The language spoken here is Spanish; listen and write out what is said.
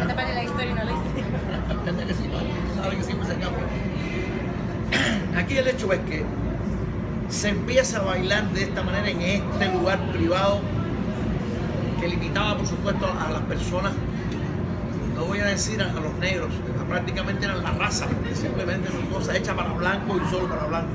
Esta parte de la historia no hice. Aquí el hecho es que se empieza a bailar de esta manera en este lugar privado que limitaba por supuesto a las personas, no voy a decir a los negros, prácticamente eran la raza, porque simplemente son cosas hechas para blanco y solo para blanco.